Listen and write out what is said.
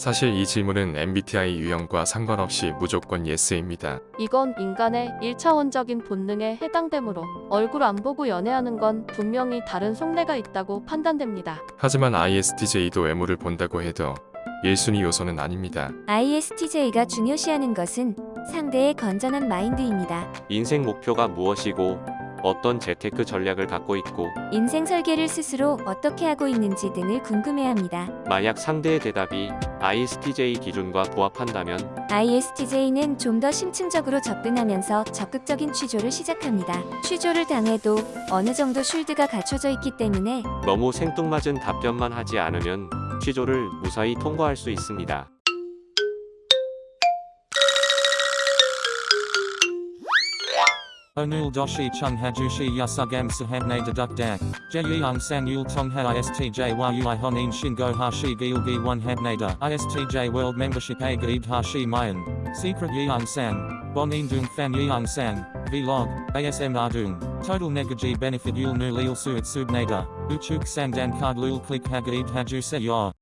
사실 이 질문은 MBTI 유형과 상관없이 무조건 yes입니다. 이건 인간의 1차원적인 본능에 해당되므로 얼굴 안 보고 연애하는 건 분명히 다른 속내가 있다고 판단됩니다. 하지만 ISTJ도 외모를 본다고 해도 1순위 요소는 아닙니다. ISTJ가 중요시하는 것은 상대의 건전한 마인드입니다. 인생 목표가 무엇이고 어떤 재테크 전략을 갖고 있고 인생 설계를 스스로 어떻게 하고 있는지 등을 궁금해합니다. 만약 상대의 대답이 ISTJ 기준과 부합한다면 ISTJ는 좀 더 심층적으로 접근하면서 적극적인 취조를 시작합니다. 취조를 당해도 어느 정도 쉴드가 갖춰져 있기 때문에 너무 생뚱맞은 답변만 하지 않으면 취조를 무사히 통과할 수 있습니다. Onul doshi chung hajushi yasugam sahamne deduk dak. Jeyang san yul tong ha istj yui honin shingo hashi gilgi one habnada. ISTJ world membership a gaid hashi mayan. Secret yang san. Bonin dung fan yang san. Vlog. ASM ardung. Total negaji benefit yul nu lil suit subnada. Uchuk sang dan card lul click hagaid haju se ya.